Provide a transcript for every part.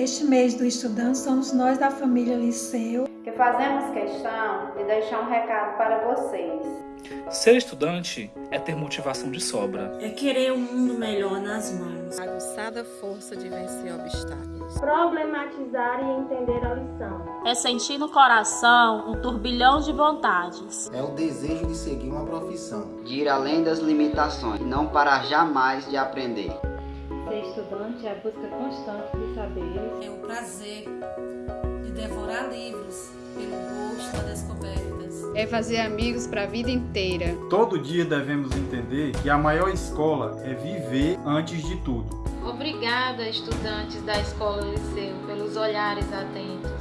Neste mês do estudante, somos nós da família Liceu que fazemos questão de deixar um recado para vocês. Ser estudante é ter motivação de sobra. É querer um mundo melhor nas mãos. Aguçada força de vencer obstáculos. Problematizar e entender a lição. É sentir no coração um turbilhão de vontades. É o desejo de seguir uma profissão. De ir além das limitações e não parar jamais de aprender. Ser estudante é a busca constante de saberes. É o prazer de devorar livros pelo gosto das descobertas. É fazer amigos para a vida inteira. Todo dia devemos entender que a maior escola é viver antes de tudo. Obrigada, estudantes da Escola Liceu, pelos olhares atentos.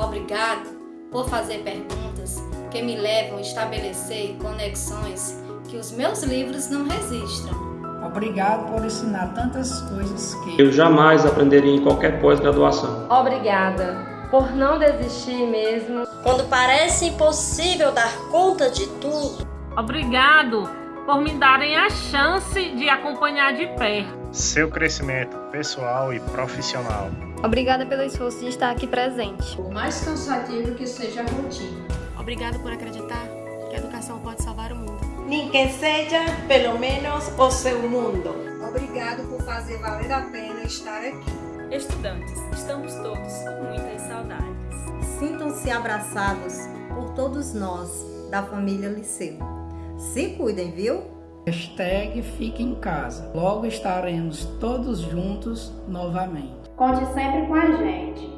Obrigado por fazer perguntas que me levam a estabelecer conexões que os meus livros não registram. Obrigado por ensinar tantas coisas que eu jamais aprenderia em qualquer pós-graduação. Obrigada por não desistir mesmo. Quando parece impossível dar conta de tudo. Obrigado por me darem a chance de acompanhar de perto seu crescimento pessoal e profissional. Obrigada pelo esforço de estar aqui presente. Por mais cansativo que seja a rotina. Obrigado por acreditar que a educação pode salvar o mundo. Nem que seja, pelo menos, o seu mundo. Obrigado por fazer valer a pena estar aqui. Estudantes, estamos todos com muitas saudades. Sintam-se abraçados por todos nós da família Liceu. Se cuidem, viu? Hashtag fique em casa. Logo estaremos todos juntos novamente. Conte sempre com a gente,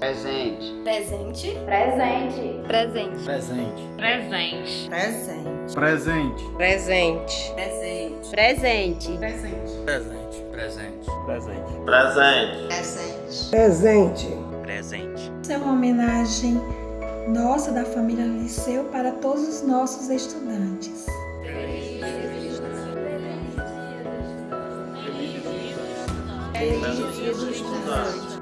Presente. Presente. Presente. Presente. Presente. Presente. Presente. Presente. Presente. Presente. Presente. Presente. Presente. Presente. Presente. Presente. Isso é uma homenagem nossa da família Liceu para todos os nossos estudantes. Feliz dia dos estudantes.